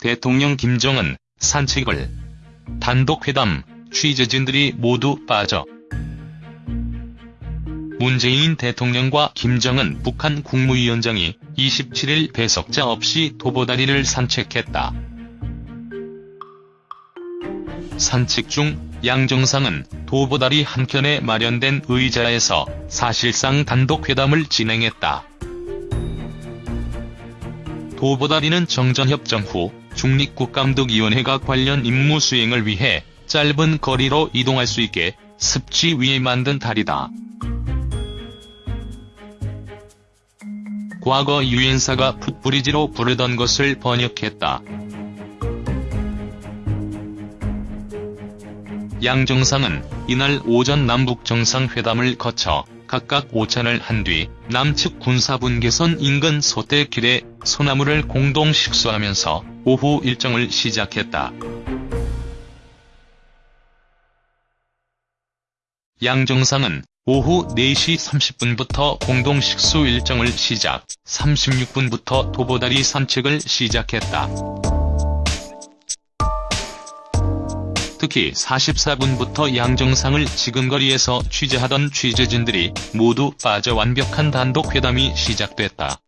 대통령 김정은 산책을 단독회담 취재진들이 모두 빠져 문재인 대통령과 김정은 북한 국무위원장이 27일 배석자 없이 도보다리를 산책했다. 산책 중 양정상은 도보다리 한켠에 마련된 의자에서 사실상 단독회담을 진행했다. 도보다리는 정전협정 후 중립국감독위원회가 관련 임무 수행을 위해 짧은 거리로 이동할 수 있게 습지 위에 만든 다리다. 과거 유엔사가 풋브리지로 부르던 것을 번역했다. 양 정상은 이날 오전 남북 정상회담을 거쳐 각각 오찬을 한 뒤 남측 군사분계선 인근 소떼길에 소나무를 공동 식수하면서 오후 일정을 시작했다. 양 정상은 오후 4시 30분부터 공동 식수 일정을 시작, 36분부터 도보다리 산책을 시작했다. 특히 44분부터 양정상을 지근거리에서 취재하던 취재진들이 모두 빠져 완벽한 단독 회담이 시작됐다.